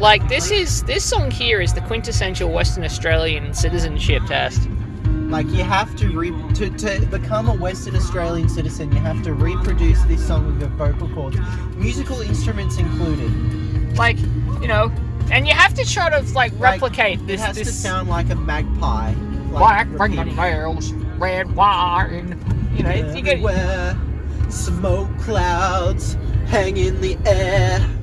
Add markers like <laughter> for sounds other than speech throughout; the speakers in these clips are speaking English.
Like this is this song here is the quintessential Western Australian citizenship test. Like you have to re to, to become a Western Australian citizen, you have to reproduce this song with your vocal cords, musical instruments included. Like, you know, and you have to try to like Like, replicate It this has to sound like a magpie. black Like, repeating. bells, red wine. You know, you get smoke clouds hang in the air.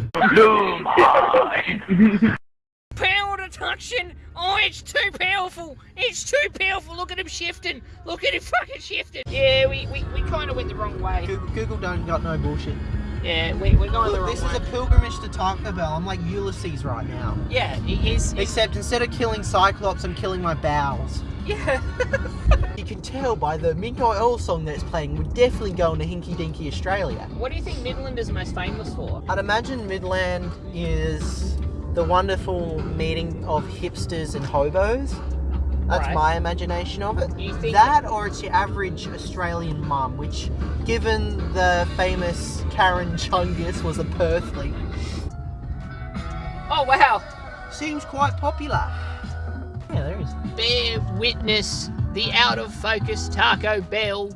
Power reduction. Oh, it's too powerful. It's too powerful. Look at him shifting. Look at him fucking shifting. Yeah, we, we, we kind of went the wrong way. Google, Google don't got no bullshit. Yeah, we, we're going the Look, wrong this way. is a pilgrimage to Taco Bell. I'm like Ulysses right now. Yeah, he- he's, he's Except instead of killing Cyclops, I'm killing my bowels. yeah. <laughs> You can tell by the Midnight Oil song that's playing, we're definitely going to Hinky Dinky Australia. what do you think Midland is most famous for? I'd imagine Midland is the wonderful meeting of hipsters and hobos. That's Right. my imagination of it. You think- that, or it's your average Australian mum, which, given the famous Karen Chungus was a Perthly, Oh wow! seems quite popular. Yeah, there is. Bear witness the out of focus Taco Bell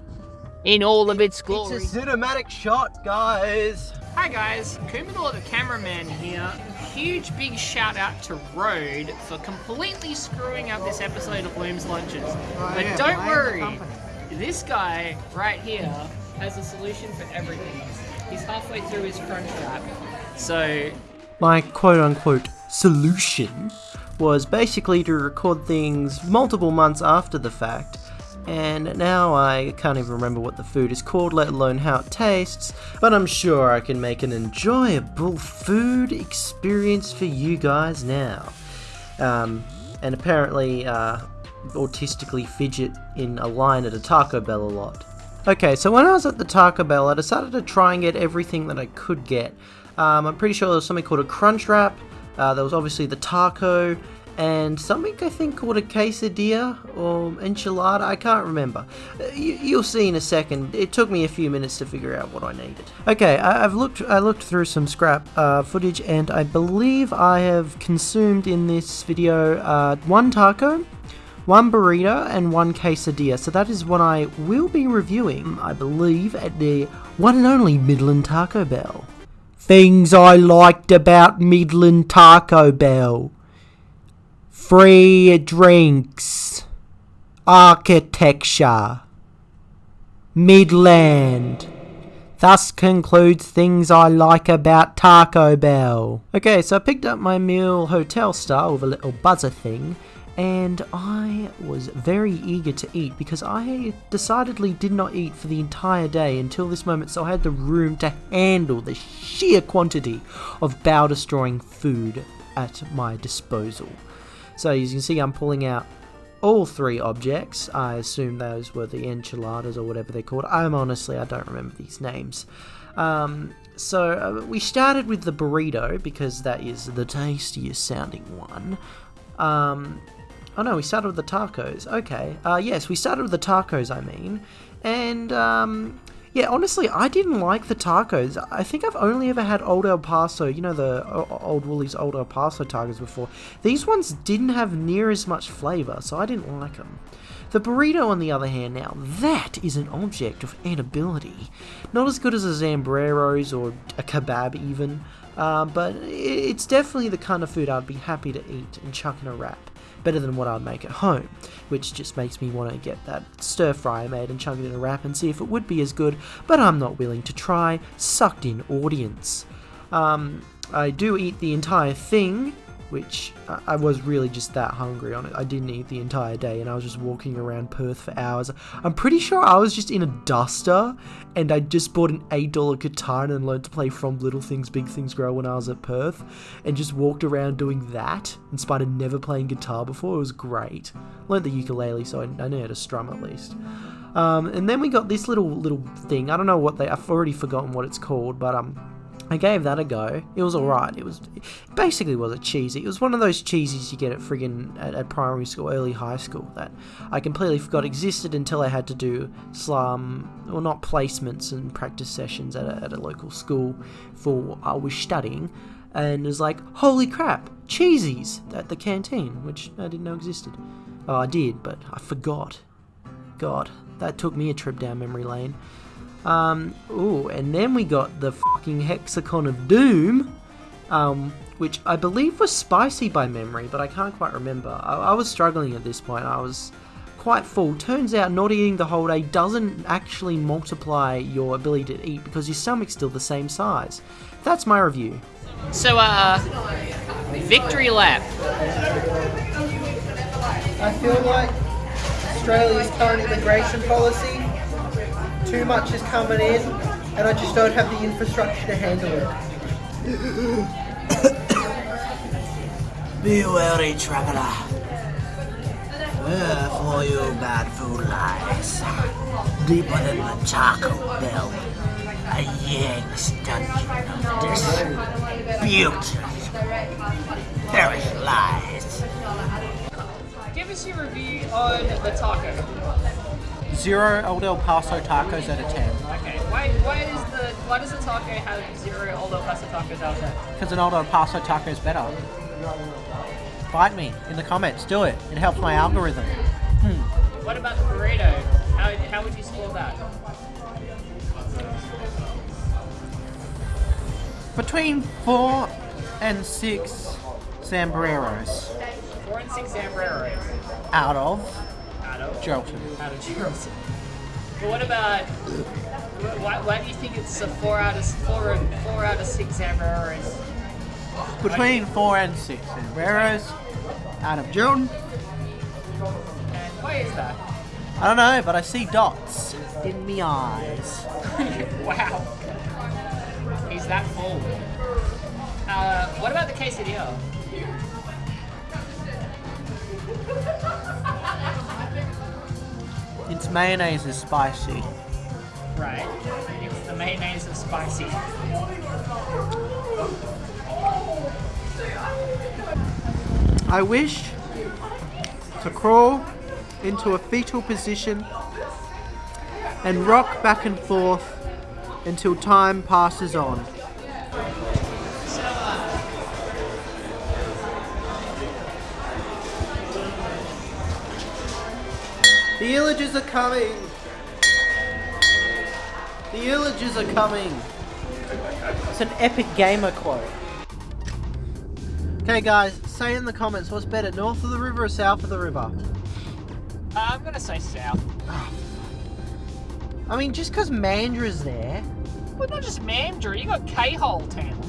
in all of its glory. It's a cinematic shot, guys. Hi guys, Kumidor the cameraman here. Huge big shout out to Road for completely screwing up this episode of Bloom's Lunches. Oh, but yeah, don't worry, this guy right here has a solution for everything. He's halfway through his crunch wrap. So, My quote unquote solution was basically to record things multiple months after the fact. And now I can't even remember what the food is called, let alone how it tastes. But I'm sure I can make an enjoyable food experience for you guys now. Um, and apparently, uh, autistically fidget in a line at a Taco Bell a lot. Okay, so when I was at the Taco Bell, I decided to try and get everything that I could get. Um, I'm pretty sure there was something called a crunch wrap. Uh, there was obviously the taco and something I think called a quesadilla or enchilada. I can't remember. Uh, You, you'll see in a second. It took me a few minutes to figure out what I needed. Okay, I, I've looked. I looked through some scrap uh, footage, and I believe I have consumed in this video uh, one taco one burrito and one quesadilla. So that is what I will be reviewing, I believe, at the one and only Midland Taco Bell. Things I liked about Midland Taco Bell. Free drinks. Architecture. Midland. Thus concludes things I like about Taco Bell. Okay, so I picked up my meal hotel style with a little buzzer thing, and I was very eager to eat because I decidedly did not eat for the entire day until this moment, so I had the room to handle the sheer quantity of bow destroying food at my disposal. So as you can see, I'm pulling out all three objects. I assume those were the enchiladas or whatever they're called. I'm honestly, I don't remember these names. Um, so uh, we started with the burrito because that is the tastiest sounding one. Um, oh no, we started with the tacos. Okay. Uh, yes, we started with the tacos. I mean, and um, yeah, honestly, I didn't like the tacos. I think I've only ever had Old El Paso, you know, the Old Woolies Old El Paso tacos before. These ones didn't have near as much flavor, so I didn't like them. The burrito, on the other hand, now that is an object of edibility. Not as good as a Zambreros or a kebab, even, uh, but it's definitely the kind of food I'd be happy to eat and chuck in a wrap. Better than what I'd make at home, which just makes me want to get that stir fry made and chuck it in a wrap and see if it would be as good, but I'm not willing to try. Sucked in audience. Um, I do eat the entire thing, which I, was really just that hungry on it. I didn't eat the entire day and I was just walking around Perth for hours. I'm pretty sure I was just in a duster and I just bought an $8 guitar and learned to play From Little Things Big Things Grow when I was at Perth and just walked around doing that in spite of never playing guitar before. It was great. Learned the ukulele so I, I know how to strum at least. Um, and then we got this little little thing. I don't know what they. I've already forgotten what it's called, but um, I gave that a go. It was alright. It was it basically was a cheesy. It was one of those cheesies you get at friggin' at, at primary school, early high school that I completely forgot existed until I had to do slum, or not placements and practice sessions at a, at a local school for I was studying. and it was like, "Holy crap, cheesies!" at the canteen, which I didn't know existed. Oh, I did, but I forgot. God, that took me a trip down memory lane. Um, ooh, and then we got the fucking Hexacon of Doom, um, which I believe was spicy by memory, but I can't quite remember. I, I was struggling at this point. I was quite full. Turns out not eating the whole day doesn't actually multiply your ability to eat because your stomach's still the same size. That's my review. So, uh, victory lap. I feel like Australia's current immigration policy, too much is coming in, and I just don't have the infrastructure to handle it. <coughs> Be wary, traveler. Where for you bad food lies, deeper than the charcoal bell, a Yang's dungeon of dispute. Perish lies. Give us your review on the taco. Zero Old El Paso tacos out of 10. Okay, why, why is the why does the taco have zero Old El Paso tacos out there? Because an Old El Paso taco is better. Fight me in the comments, do it. It helps my algorithm. Hmm. What about the burrito? How, how would you score that? Between four and six Zambreros Four and six Zambreros out of out of Jolton. out of Charleston. But what about why, why do you think it's a four out of four four out of six Zambreros? Between four and six Zambreros out of Jolton. And why is that? I don't know, but I see dots in me eyes. <laughs> wow, he's that full. Uh, what about the quesadilla? Mayonnaise is spicy. Right, it's the mayonnaise of spicy. I wish to crawl into a fetal position and rock back and forth until time passes on. The illages are coming! The illages are coming! It's an epic gamer quote. Okay, guys, say in the comments what's better, north of the river or south of the river? Uh, I'm gonna say south. I mean, just because Mandurah's there. Well, not just Mandurah, you got K-Hole Town.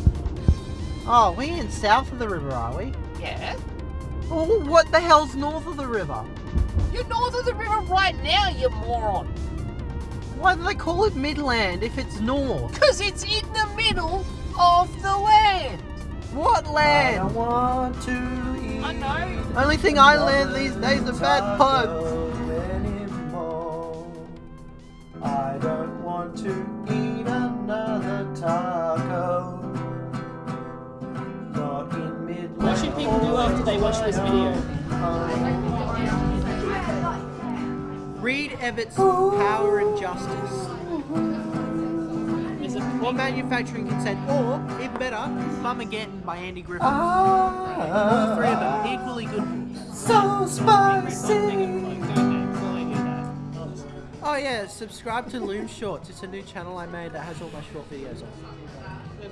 Oh, we in south of the river, are we? Yeah. Oh, what the hell's north of the river? You're north of the river right now, you moron. Why do they call it Midland if it's north? Because it's in the middle of the land. What I land? want to eat. I know. Only thing I land these days are bad puns. I don't want to eat another taco. Not in Midland. What should people do after they watch this video? Read Evatt's Power and Justice. Is it Or Manufacturing Consent. Or, even better, Bumageddon by Andy Griffiths. All Ah, three of them equally good books. so spicy. Oh yeah, subscribe to Loom Shorts. It's a new channel I made that has all my short videos on.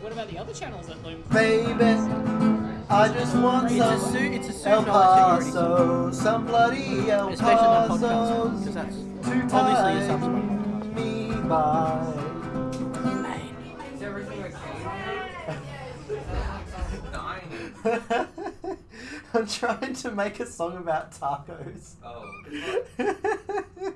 What about the other channels that loom? Baby, I just want It's a some suit. It's a suit El Paso, some bloody El Paso. Podcasts, that's to obviously a tie subscribe. me by. I'm trying to make a song about tacos. Oh. <laughs>